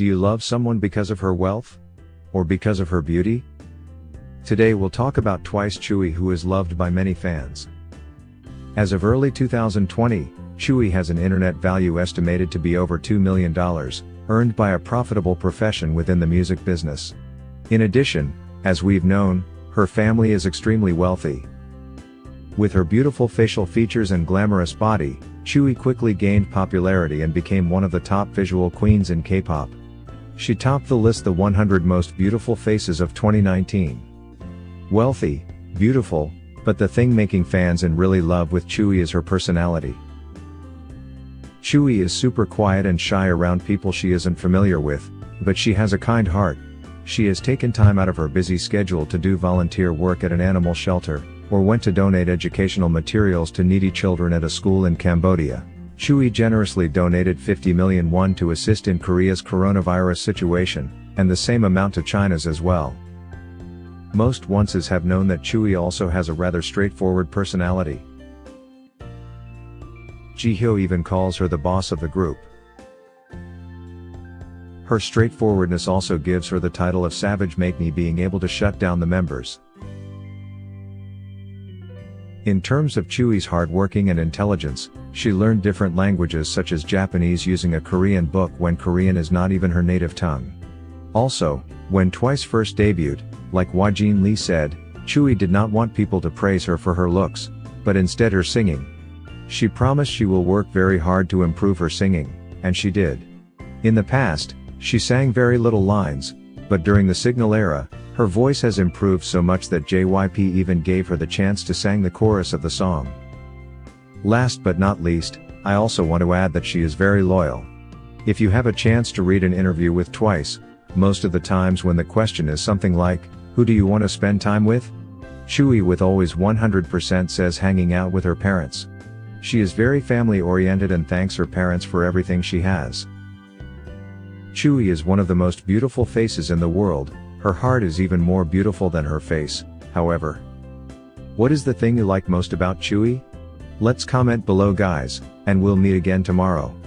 Do you love someone because of her wealth? Or because of her beauty? Today we'll talk about Twice Tzuyu who is loved by many fans. As of early 2020, Tzuyu has an internet value estimated to be over $2 million, earned by a profitable profession within the music business. In addition, as we've known, her family is extremely wealthy. With her beautiful facial features and glamorous body, Tzuyu quickly gained popularity and became one of the top visual queens in K-pop. She topped the list the 100 most beautiful faces of 2019. Wealthy, beautiful, but the thing making fans in really love with Tzuyu is her personality. Tzuyu is super quiet and shy around people she isn't familiar with, but she has a kind heart. She has taken time out of her busy schedule to do volunteer work at an animal shelter, or went to donate educational materials to needy children at a school in Cambodia. Tzuyu generously donated 50 million won to assist in Korea's coronavirus situation, and the same amount to China's as well. Most onces have known that Tzuyu also has a rather straightforward personality. Jihyo even calls her the boss of the group. Her straightforwardness also gives her the title of Savage Maknae being able to shut down the members. In terms of Tzuyu's hardworking and intelligence, she learned different languages such as Japanese using a Korean book when Korean is not even her native tongue. Also, when Twice first debuted, like Wajin Lee said, Tzuyu did not want people to praise her for her looks, but instead her singing. She promised she will work very hard to improve her singing, and she did. In the past, she sang very little lines, but during the Signal era, her voice has improved so much that JYP even gave her the chance to sing the chorus of the song. Last but not least, I also want to add that she is very loyal. If you have a chance to read an interview with Twice, most of the times when the question is something like, who do you want to spend time with? Tzuyu with always 100% says hanging out with her parents. She is very family oriented and thanks her parents for everything she has. Tzuyu is one of the most beautiful faces in the world, her heart is even more beautiful than her face, however. What is the thing you like most about Tzuyu? Let's comment below guys, and we'll meet again tomorrow.